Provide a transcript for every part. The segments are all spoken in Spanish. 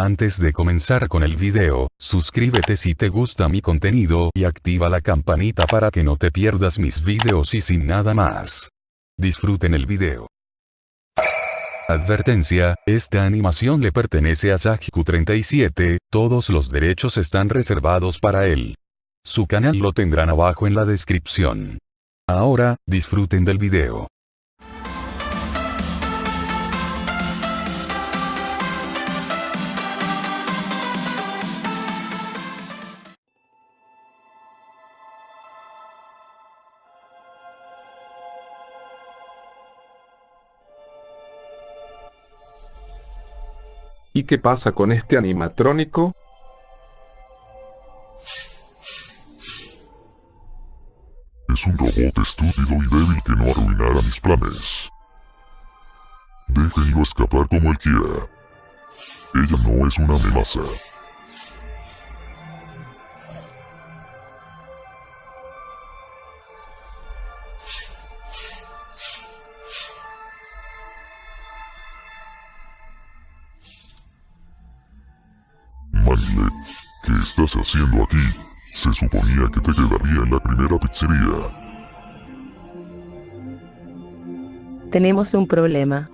Antes de comenzar con el video, suscríbete si te gusta mi contenido y activa la campanita para que no te pierdas mis videos y sin nada más. Disfruten el video. Advertencia, esta animación le pertenece a Sajiku37, todos los derechos están reservados para él. Su canal lo tendrán abajo en la descripción. Ahora, disfruten del video. ¿Y qué pasa con este animatrónico? Es un robot estúpido y débil que no arruinará mis planes. Déjenlo escapar como él quiera. Ella no es una amenaza. Estás haciendo aquí? Se suponía que te quedaría en la primera pizzería. Tenemos un problema.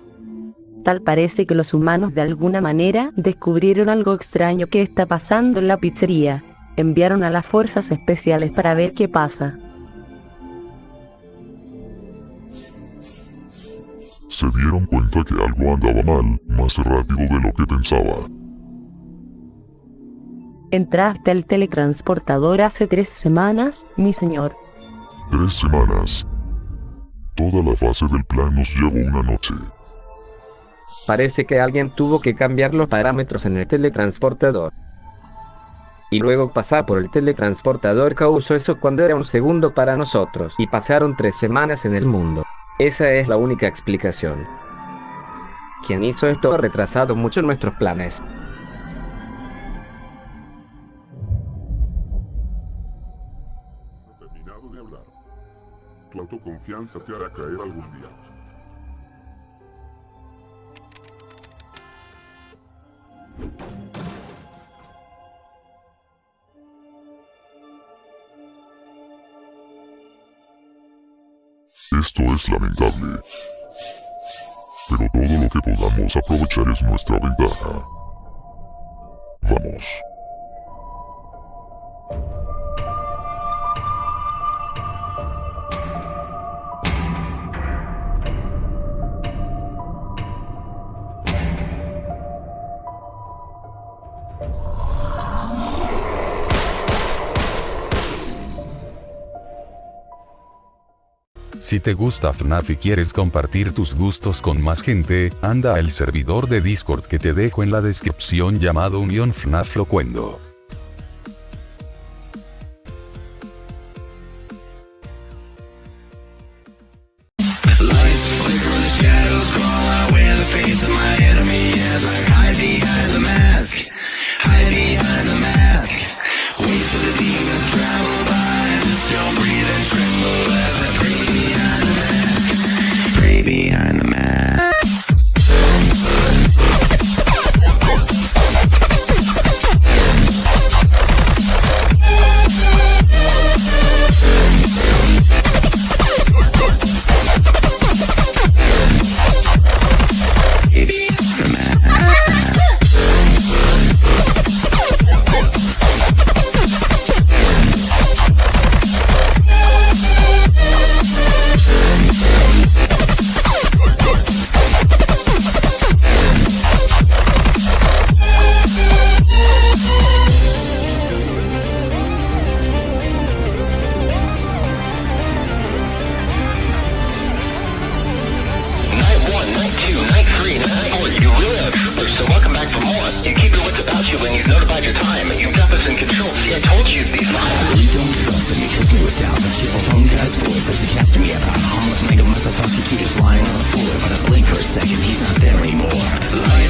Tal parece que los humanos de alguna manera descubrieron algo extraño que está pasando en la pizzería. Enviaron a las fuerzas especiales para ver qué pasa. Se dieron cuenta que algo andaba mal, más rápido de lo que pensaba. Entraste al teletransportador hace tres semanas, mi señor. Tres semanas. Toda la fase del plan nos llevó una noche. Parece que alguien tuvo que cambiar los parámetros en el teletransportador. Y luego pasar por el teletransportador causó eso cuando era un segundo para nosotros. Y pasaron tres semanas en el mundo. Esa es la única explicación. Quien hizo esto ha retrasado mucho nuestros planes. De hablar. Tu autoconfianza te hará caer algún día. Esto es lamentable. Pero todo lo que podamos aprovechar es nuestra ventaja. Vamos. Si te gusta FNAF y quieres compartir tus gustos con más gente, anda al servidor de Discord que te dejo en la descripción llamado Unión FNAF Locuendo. About you when you've notified your time. You've got us in control. See, I told you these lies. You don't trust him because it down. The cheerful phone guy's voice he chats to me about a mess of fucks you two just lying on the floor. But I blink for a second, he's not there anymore. Lights